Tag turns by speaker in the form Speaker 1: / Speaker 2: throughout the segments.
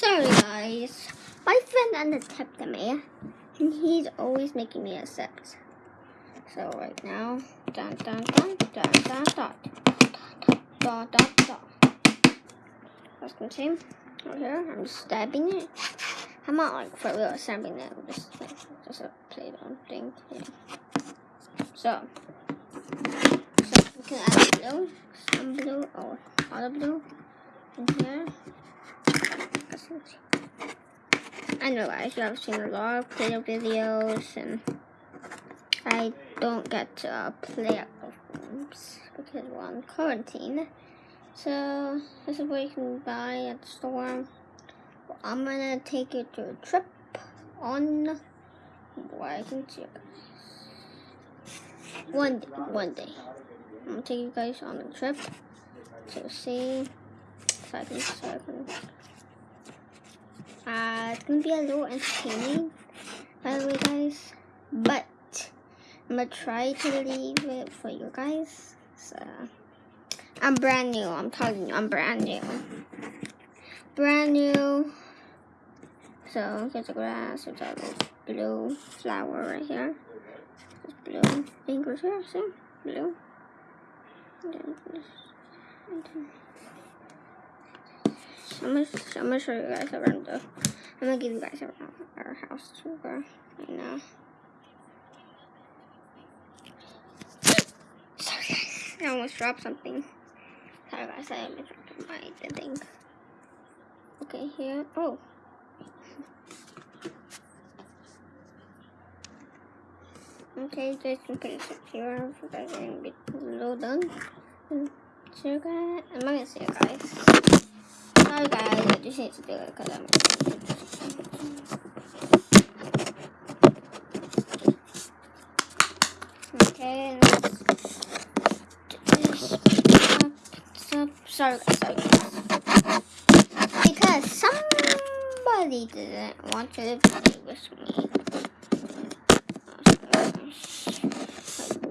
Speaker 1: Sorry guys, my friend unaccepted me, and he's always making me accept. So right now, dun dun dun dun dun dun dun dun dun. Can see, right here, I'm stabbing it. I'm not like for real stabbing it, I'm just like just a play-doh thing. Yeah. So, so we can add blue, some blue, or the blue in here. I know guys, you have seen a lot of Play-Doh videos and I don't get to uh, play at games because we're on quarantine. So this is what you can buy at the store. I'm gonna take you to a trip on where I can see guys. One day, one day. I'm gonna take you guys on a trip to see so I can, so I can uh, it's gonna be a little entertaining, by the way, guys. But I'm gonna try to leave it for you guys. So I'm brand new. I'm telling you, I'm brand new. Brand new. So here's the grass. There's a little blue flower right here. There's blue fingers here. See, blue. And then this. And then I'm gonna, I'm gonna show you guys around the. I'm gonna give you guys around our house tour right now. Sorry guys, I almost dropped something. Sorry guys, I almost dropped my thing. Okay, here. Oh. Okay, just in case it's here, so that's gonna be little done. You guys, I'm gonna see you guys. Sorry guys, I just need to do it because I'm Okay, sorry sorry guys. Because somebody didn't want to play with me.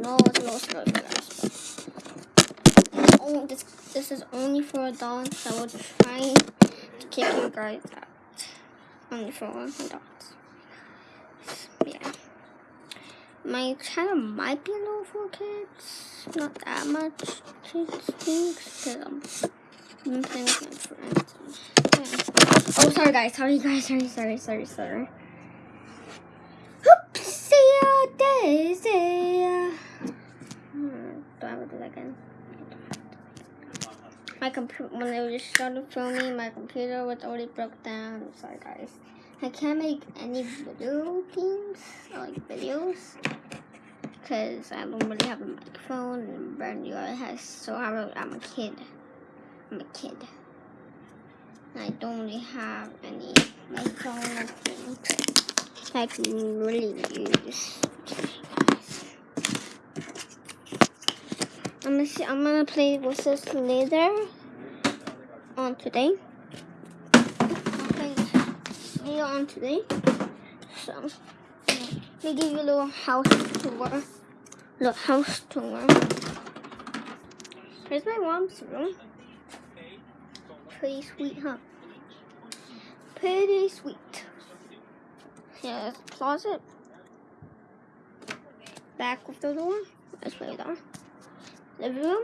Speaker 1: No, no, no, no, Oh, this this is only for adults, so I will try to kick you guys out. Only for adults. Yeah. My channel might be a little for kids. Not that much kids things, because I'm, I'm playing with my friends. Yeah. Oh, sorry guys, sorry guys, sorry, sorry, sorry, sorry. Oopsie daisy. Hmm, do I have to do that again? My computer when I just started filming, my computer was already broke down. Sorry, guys. I can't make any video games like videos because I don't really have a microphone and brand new has so I'm I'm a kid. I'm a kid. I don't really have any microphone or things I can really use. I'm gonna see, I'm gonna play with this later on today. I'll on today. So let me give you a little house tour. Little house tour. Here's my mom's room. Pretty sweet, huh? Pretty sweet. Here's a closet. Back of the door. That's where they are living room.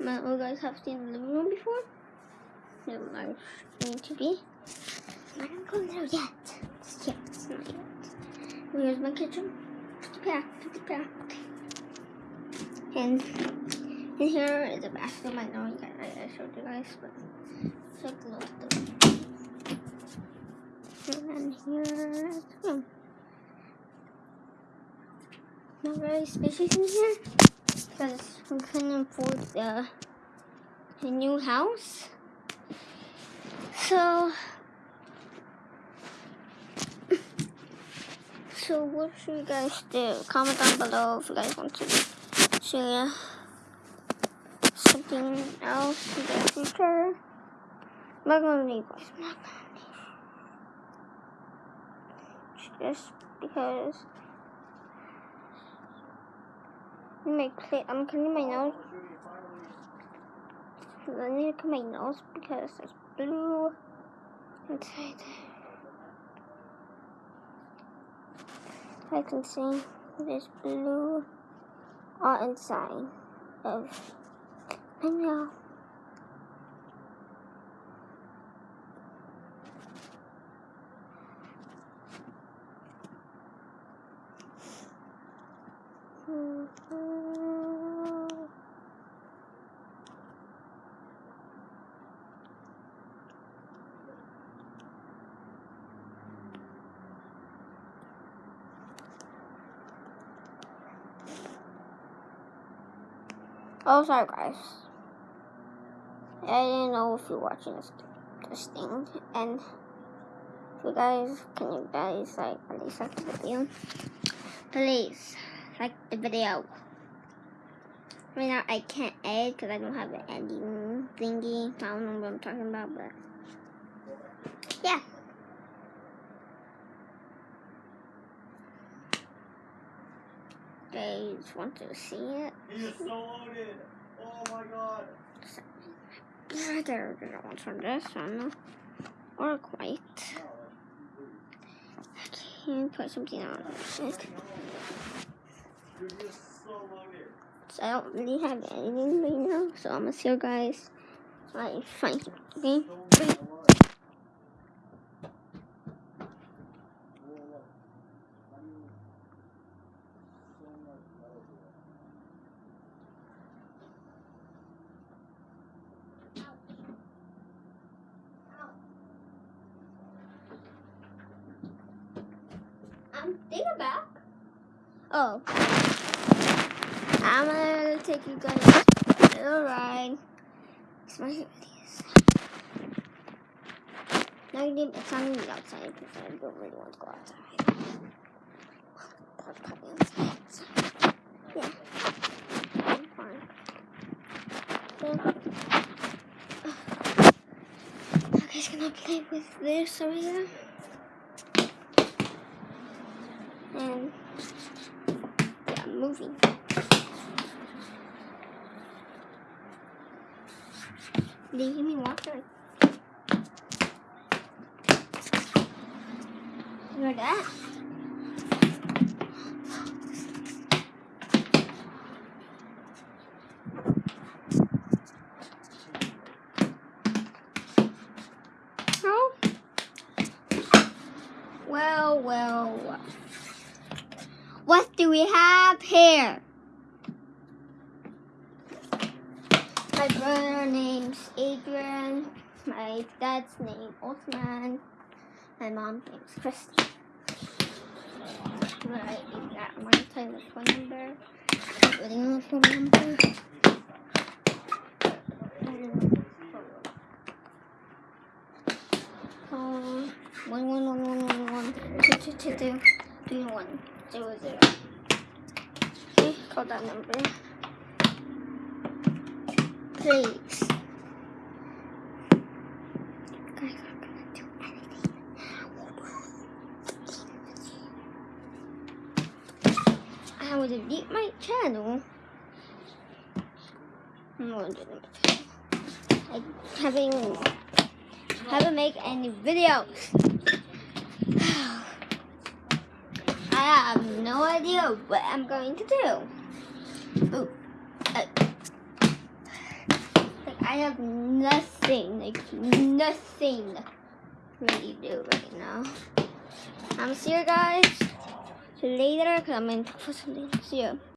Speaker 1: you guys have seen the living room before. No, I need to be. I'm not going there yet. Yet. It's not yet. Here's my kitchen. Pack, pack. And in here is a bathroom. I know you I, showed you guys, but it's like a little And here is the room. Not very spacious in here because we couldn't afford the, the new house. So, so what should you guys do? Comment down below if you guys want to see something else in the future. I'm not gonna leave. Just because my I'm cleaning my nose. I need to clean my nose because there's blue inside. I can see this blue art inside of I know. Oh, sorry, guys. I didn't know if you're watching this, this thing. And if you guys, can you guys, like, at least like the video? Please, like the video. Right now, I can't edit because I don't have an editing thingy. I don't know what I'm talking about, but yeah. Guys want to see it?
Speaker 2: He is so loaded. Oh my god.
Speaker 1: There, there are ones from this one. Or quite. I can put something on it.
Speaker 2: Dude, he is so
Speaker 1: I don't really have anything right now, so I'm gonna see you guys. Like, find something.
Speaker 2: So much.
Speaker 1: Back. Oh. I'm gonna take you guys a little ride. It's my videos. Now you need it's not gonna be outside because I don't really want to go outside. Well, probably yeah. I'm fine. Yeah. You gonna play with this over here? And yeah, I'm moving. You hear me water? You heard that? Well, well, well. What do we have here? My brother name's Adrian. My dad's name Osman. My mom's name's Christy. Right, you got my telephone number. Putting the phone number. Um, one one one one one one two two two two three one zero zero. Okay, call that number. Please. I will delete my channel. I having haven't make any videos. I have no idea what I'm going to do. Ooh. Uh, I have nothing, like nothing really do right now. I'm see you guys later because I'm going to put something. See you.